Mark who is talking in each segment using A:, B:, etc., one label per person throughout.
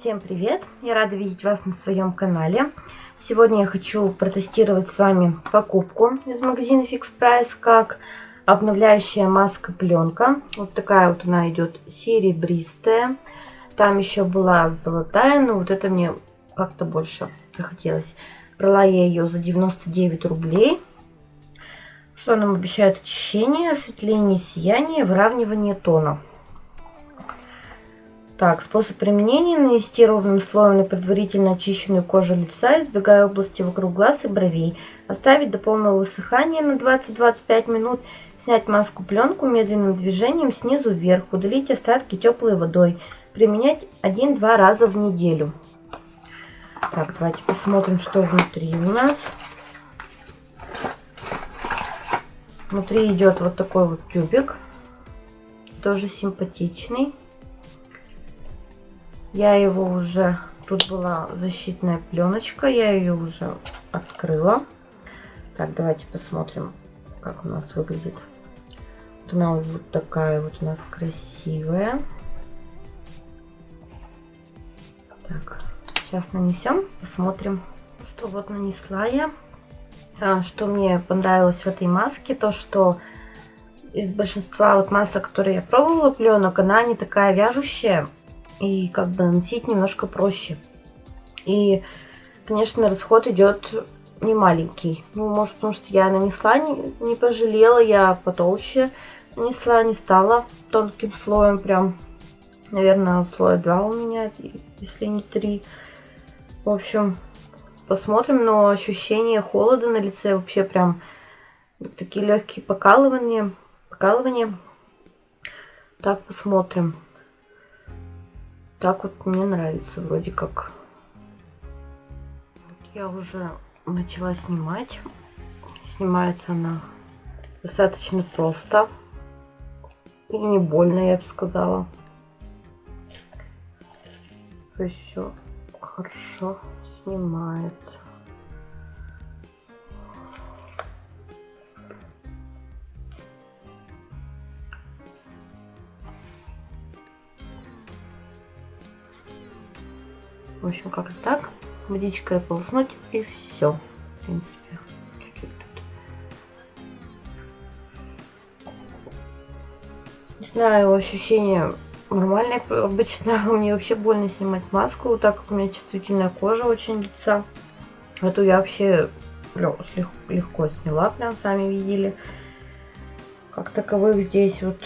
A: Всем привет! Я рада видеть вас на своем канале. Сегодня я хочу протестировать с вами покупку из магазина Fix Price, как обновляющая маска пленка. Вот такая вот она идет серебристая. Там еще была золотая, но вот это мне как-то больше захотелось. Брала я ее за 99 рублей. Что нам обещает очищение, осветление, сияние, выравнивание тона. Так, способ применения. Нанести ровным слоем на предварительно очищенную кожу лица, избегая области вокруг глаз и бровей. Оставить до полного высыхания на 20-25 минут. Снять маску-пленку медленным движением снизу вверх. Удалить остатки теплой водой. Применять 1-2 раза в неделю. Так, давайте посмотрим, что внутри у нас. Внутри идет вот такой вот тюбик. Тоже симпатичный. Я его уже... Тут была защитная пленочка, я ее уже открыла. Так, давайте посмотрим, как у нас выглядит. Вот она вот такая вот у нас красивая. Так, сейчас нанесем, посмотрим, что вот нанесла я. А, что мне понравилось в этой маске, то что из большинства вот масок, которые я пробовала, пленок, она не такая вяжущая и как бы наносить немножко проще. И, конечно, расход идет не маленький. Ну, может, потому что я нанесла, не, не пожалела, я потолще нанесла, не стала тонким слоем, прям, наверное, слоя 2 у меня, если не 3. В общем, посмотрим, но ощущение холода на лице вообще прям такие легкие покалывания, покалывания. Так, посмотрим. Так вот мне нравится вроде как. Я уже начала снимать. Снимается она достаточно просто. И не больно, я бы сказала. То есть все хорошо снимается. В общем, как-то так. Водичкой полоснуть и все. В принципе. Не знаю, ощущение нормальное. Обычно мне вообще больно снимать маску, так как у меня чувствительная кожа очень лица. Эту я вообще легко сняла, прям сами видели. Как таковых здесь вот,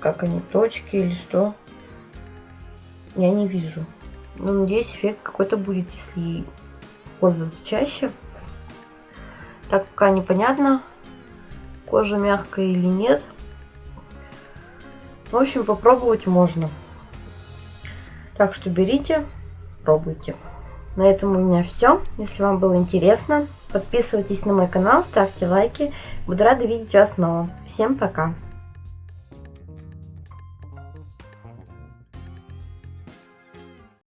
A: как они, точки или что, я не вижу. Но ну, надеюсь, эффект какой-то будет, если пользоваться чаще. Так пока непонятно, кожа мягкая или нет. В общем, попробовать можно. Так что берите, пробуйте. На этом у меня все. Если вам было интересно, подписывайтесь на мой канал, ставьте лайки. Буду рада видеть вас снова. Всем пока!